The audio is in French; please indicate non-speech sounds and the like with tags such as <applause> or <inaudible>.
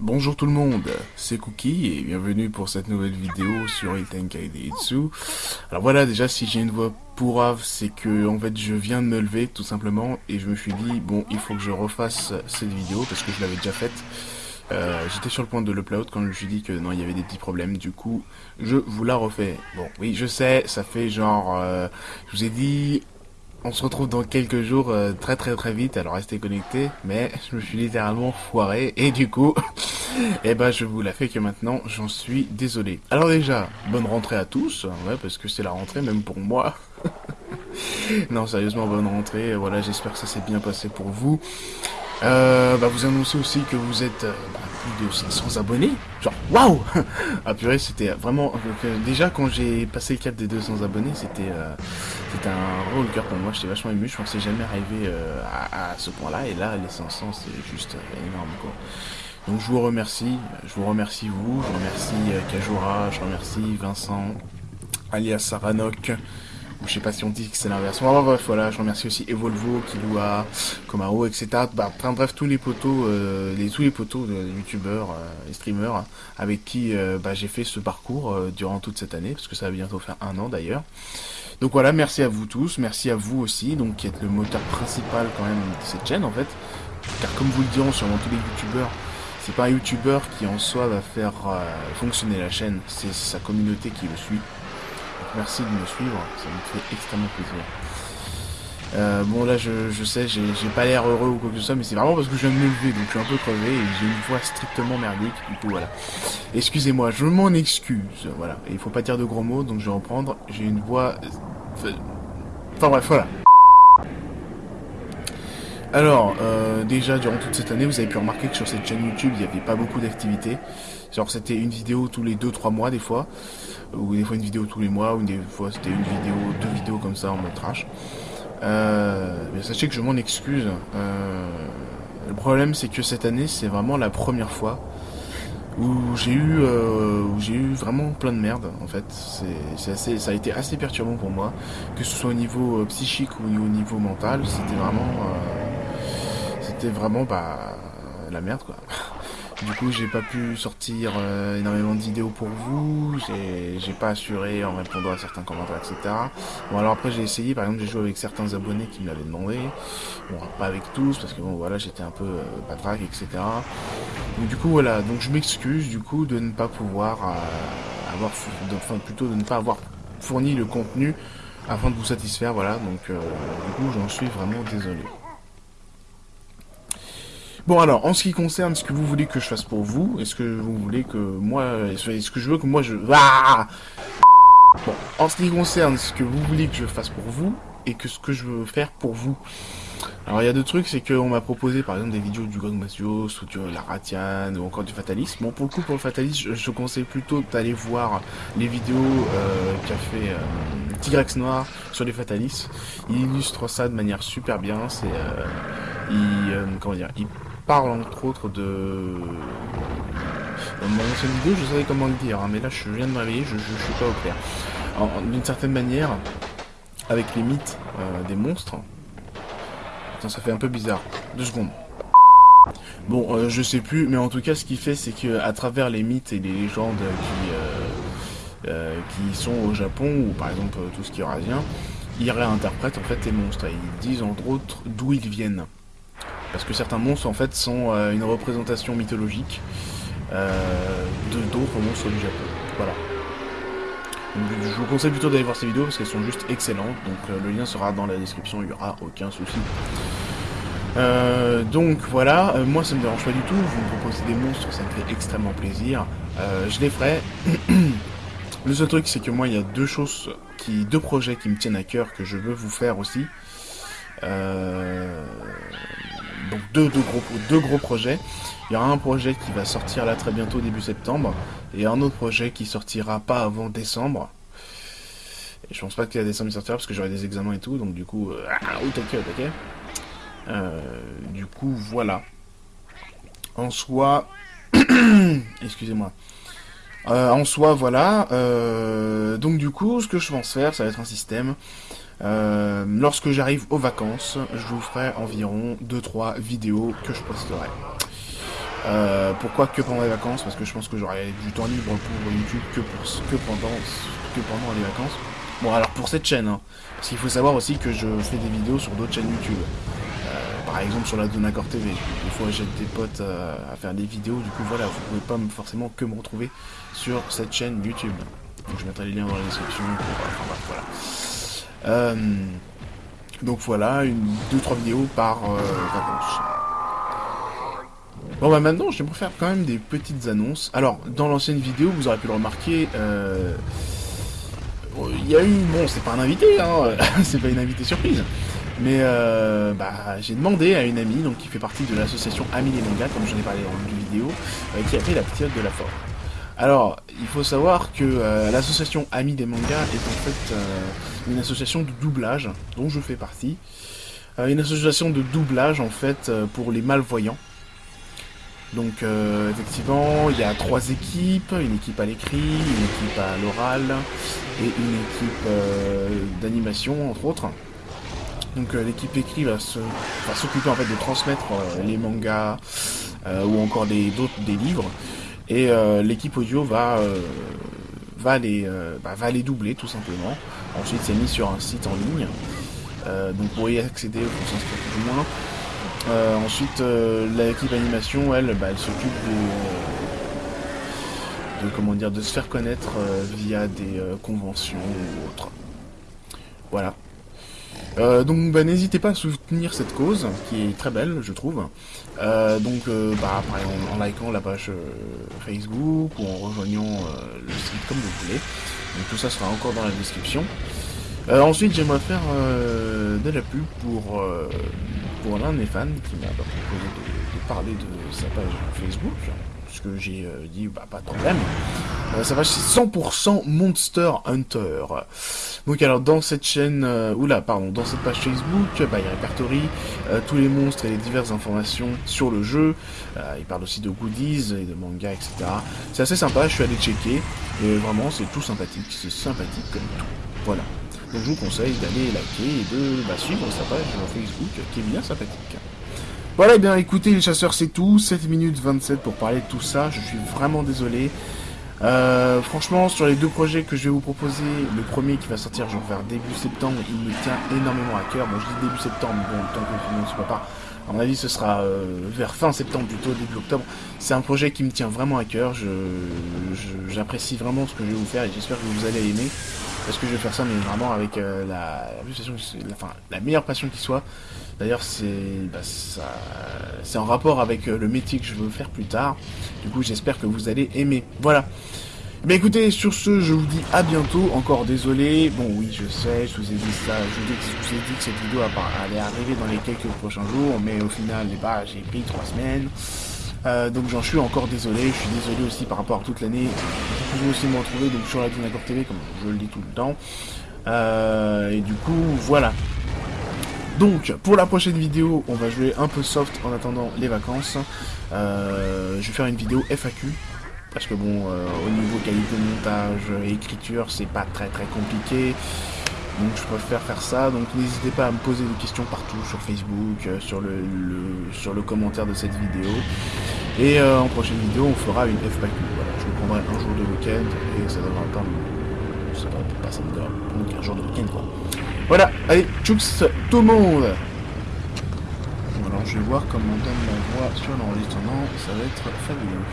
Bonjour tout le monde, c'est Cookie et bienvenue pour cette nouvelle vidéo sur Itenkai Deitsu. Alors voilà, déjà si j'ai une voix pourrave, c'est que en fait je viens de me lever tout simplement et je me suis dit bon il faut que je refasse cette vidéo parce que je l'avais déjà faite. Euh, J'étais sur le point de l'upload quand je me suis dit que non il y avait des petits problèmes, du coup je vous la refais. Bon oui je sais, ça fait genre, euh, je vous ai dit on se retrouve dans quelques jours euh, très très très vite, alors restez connectés, mais <laughs> je me suis littéralement foiré, et du coup, <laughs> eh ben je vous la fais que maintenant, j'en suis désolé. Alors déjà, bonne rentrée à tous, ouais, parce que c'est la rentrée même pour moi. <laughs> non, sérieusement, bonne rentrée, voilà, j'espère que ça s'est bien passé pour vous. Euh, bah, vous annoncez aussi que vous êtes euh, bah, plus de 500 abonnés. Genre, waouh <laughs> Ah purée, c'était vraiment... Euh, déjà, quand j'ai passé le cap des 200 abonnés, c'était euh, c'était un roller pour moi. J'étais vachement ému. Je pensais jamais arriver euh, à, à, ce point-là. Et là, les 500, c'est juste énorme, quoi. Donc, je vous remercie. Je vous remercie, vous. Je remercie Kajura. Je remercie Vincent, alias Saranok je sais pas si on dit que c'est l'inverse. Enfin, bref, voilà, je remercie aussi Evolvo, Kilua, Komaro, etc. Bah, enfin, bref, tous les potos, euh, les, tous les potos de youtubeurs euh, et streamers avec qui euh, bah, j'ai fait ce parcours euh, durant toute cette année, parce que ça va bientôt faire un an d'ailleurs. Donc voilà, merci à vous tous, merci à vous aussi, donc qui êtes le moteur principal quand même de cette chaîne en fait. Car comme vous le diront sûrement tous les youtubeurs, c'est pas un youtubeur qui en soi va faire euh, fonctionner la chaîne, c'est sa communauté qui le suit merci de me suivre, ça me fait extrêmement plaisir. Euh, bon là je, je sais, j'ai pas l'air heureux ou quoi que ce soit, mais c'est vraiment parce que je viens de me lever, donc je suis un peu crevé et j'ai une voix strictement merdique, du coup voilà. Excusez-moi, je m'en excuse, voilà. Il faut pas dire de gros mots, donc je vais reprendre, j'ai une voix... Enfin bref, voilà. Alors, euh, déjà, durant toute cette année, vous avez pu remarquer que sur cette chaîne YouTube, il n'y avait pas beaucoup d'activités. Genre, c'était une vidéo tous les 2-3 mois, des fois. Ou des fois une vidéo tous les mois, ou des fois c'était une vidéo, deux vidéos comme ça en mode trash. Euh, sachez que je m'en excuse. Euh, le problème, c'est que cette année, c'est vraiment la première fois où j'ai eu euh, où j'ai eu vraiment plein de merde en fait c'est assez ça a été assez perturbant pour moi que ce soit au niveau euh, psychique ou au niveau mental c'était vraiment euh, c'était vraiment bah la merde quoi. <laughs> Du coup j'ai pas pu sortir euh, énormément de vidéos pour vous. J'ai pas assuré en répondant à certains commentaires etc bon alors après j'ai essayé par exemple j'ai joué avec certains abonnés qui me l'avaient demandé. Bon pas avec tous parce que bon voilà j'étais un peu euh, patraque etc donc du coup voilà donc je m'excuse du coup de ne pas pouvoir euh, avoir enfin plutôt de ne pas avoir fourni le contenu afin de vous satisfaire voilà. Donc euh, du coup j'en suis vraiment désolé Bon alors, en ce qui concerne ce que vous voulez que je fasse pour vous, est-ce que vous voulez que moi... Est-ce que je veux que moi je... Ah bon, en ce qui concerne ce que vous voulez que je fasse pour vous, et que ce que je veux faire pour vous. Alors il y a deux trucs, c'est qu'on m'a proposé par exemple des vidéos du Gang Masios, ou du la Ratian, ou encore du Fatalisme. Bon pour le coup pour le Fatalisme, je, conseille plutôt d'aller voir les vidéos euh, qu'a fait euh, Tigrex Noir sur les Fatalistes. Il illustre ça de manière super bien, c'est... Euh, il... Euh, comment dire il parle entre autres de... Dans mon ancienne vidéo, je savais comment le dire, hein, mais là je viens de me réveiller, je, je, suis pas au clair. D'une certaine manière, avec les mythes euh, des monstres, Putain, ça fait un peu bizarre. Deux secondes. Bon, euh, je sais plus, mais en tout cas, ce qu'il fait, c'est que à travers les mythes et les légendes qui, euh, euh, qui sont au Japon, ou par exemple tout ce qui est eurasien, ils réinterprètent en fait les monstres. Et ils disent entre autres d'où ils viennent. Parce que certains monstres en fait sont euh, une représentation mythologique euh, de d'autres monstres du Japon. Voilà. Donc, je vous conseille plutôt d'aller voir ces vidéos parce qu'elles sont juste excellentes. Donc euh, le lien sera dans la description, il n'y aura aucun souci. Donc voilà, moi ça me dérange pas du tout, vous me proposez des monstres, ça me fait extrêmement plaisir. Je les ferai. <clears throat> le seul truc c'est que moi il y a deux choses, qui, deux projets qui me tiennent à cœur que je veux vous faire aussi. Donc deux, deux, gros, deux gros projets. Il y aura un projet qui va sortir là très bientôt, début septembre, et un autre projet qui sortira pas avant décembre. Et je pense pas qu'à décembre il sortira parce que j'aurai des examens et tout, donc du coup, euh, ah, t'inquiète, ok? Euh, du coup, voilà. En soi, <clears throat> excusez-moi. Euh, en soi, voilà. Euh, donc du coup, ce que je pense faire, ça va être un système. Euh, lorsque j'arrive aux vacances, je vous ferai environ 2-3 vidéos que je posterai. Pourquoi que pendant les vacances? Parce que je pense que j'aurai du temps libre pour YouTube que pendant les vacances. Bon, alors pour cette chaîne, hein, parce qu'il faut savoir aussi que je fais des vidéos sur d'autres chaînes YouTube. Euh, par exemple sur la Donacor TV. Des fois j'ai des potes euh, à faire des vidéos, du coup voilà, vous pouvez pas forcément que me retrouver sur cette chaîne YouTube. Donc je mettrai les liens dans la description. Enfin, voilà. donc voilà, une, deux trois vidéos par vacances. Bon bah maintenant j'aimerais faire quand même des petites annonces. Alors dans l'ancienne vidéo vous aurez pu le remarquer, euh, il y a eu, bon c'est pas un invité, hein, <laughs> c'est pas une invité surprise, mais euh, bah, j'ai demandé à une amie donc qui fait partie de l'association Amis des mangas, comme j'en ai parlé dans une vidéo, euh, qui a fait la petite de la forme. Alors, il faut savoir que l'association Amis des mangas est en fait une association de doublage dont je fais partie. une association de doublage en fait pour les malvoyants. Donc euh, effectivement, il y a trois équipes, une équipe à l'écrit, une équipe à l'oral et une équipe euh, d'animation entre autres. Donc euh, l'équipe écrit va s'occuper en fait de transmettre les mangas ou encore des des livres et l'équipe audio va va les bah, va les doubler tout simplement. Ensuite c'est mis sur un site en ligne. donc vous pourriez accéder, vous s'inscrire plus ou moins. Euh, ensuite, euh, l'équipe animation, elle, bah, elle s'occupe de, comment dire, de se faire connaître euh, via des conventions ou autres. Voilà. Donc bah, n'hésitez pas à soutenir cette cause, qui est très belle, je trouve. donc bah, après, en, en, likant la page Facebook ou en rejoignant le site comme vous voulez. Donc tout ça sera encore dans la description. ensuite, j'aimerais faire de la pub pour pour l'un de mes fans qui m'a proposé de, parler de sa page Facebook, ce que j'ai euh, dit, bah pas de problème. Euh, sa page c'est 100% Monster Hunter. Donc alors dans cette chaîne, euh, oula pardon, dans cette page Facebook, bah, il répertorie tous les monstres et les diverses informations sur le jeu. il parle aussi de goodies et de mangas, etc. C'est assez sympa, je suis allé checker, et vraiment c'est tout sympathique, c'est sympathique comme tout. Voilà. Donc je vous conseille d'aller liker et de bah, suivre sa page Facebook qui est bien sympathique. Voilà, et eh bien écoutez les chasseurs c'est tout, 7 minutes 27 pour parler de tout ça, je suis vraiment désolé. Euh, franchement, sur les deux projets que je vais vous proposer, le premier qui va sortir genre vers début septembre, il me tient énormément à cœur. Bon, je dis début septembre, mais bon, le temps ne soit pas. À mon avis, ce sera euh, vers fin septembre, plutôt début octobre. C'est un projet qui me tient vraiment à cœur. J'apprécie vraiment ce que je vais vous faire et j'espère que vous allez aimer. Parce que je vais faire ça, mais vraiment avec euh, la, la, meilleure passion qui soit. D'ailleurs, c'est bah, c'est en rapport avec euh, le métier que je veux faire plus tard. Du coup, j'espère que vous allez aimer. Voilà. Mais écoutez, sur ce, je vous dis à bientôt. Encore désolé. Bon, oui, je sais, je vous ai dit ça. Je vous ai, dit que cette vidéo allait arriver dans les quelques prochains jours. Mais au final, bah, j'ai pris trois semaines. Euh, donc j'en suis encore désolé, je suis désolé aussi par rapport à toute l'année. Vous pouvez aussi me retrouver donc, sur la Dynacor TV, comme je le dis tout le temps. Euh, et du coup, voilà. Donc, pour la prochaine vidéo, on va jouer un peu soft en attendant les vacances. Euh, je vais faire une vidéo FAQ. Parce que bon, au niveau qualité de montage et écriture, c'est pas très très compliqué. Donc je préfère faire ça, donc n'hésitez pas à me poser des questions partout sur Facebook, euh, sur, le, sur le commentaire de cette vidéo. Et euh, en prochaine vidéo, on fera une FPQ. Voilà, je vous prendrai un jour de week-end et ça devra pas, ça va pas ça me donc un jour de week-end quoi. Voilà, allez, tchouks tout le monde Alors je vais voir comment on donne la voix sur l'enregistrement, ça va être fabuleux.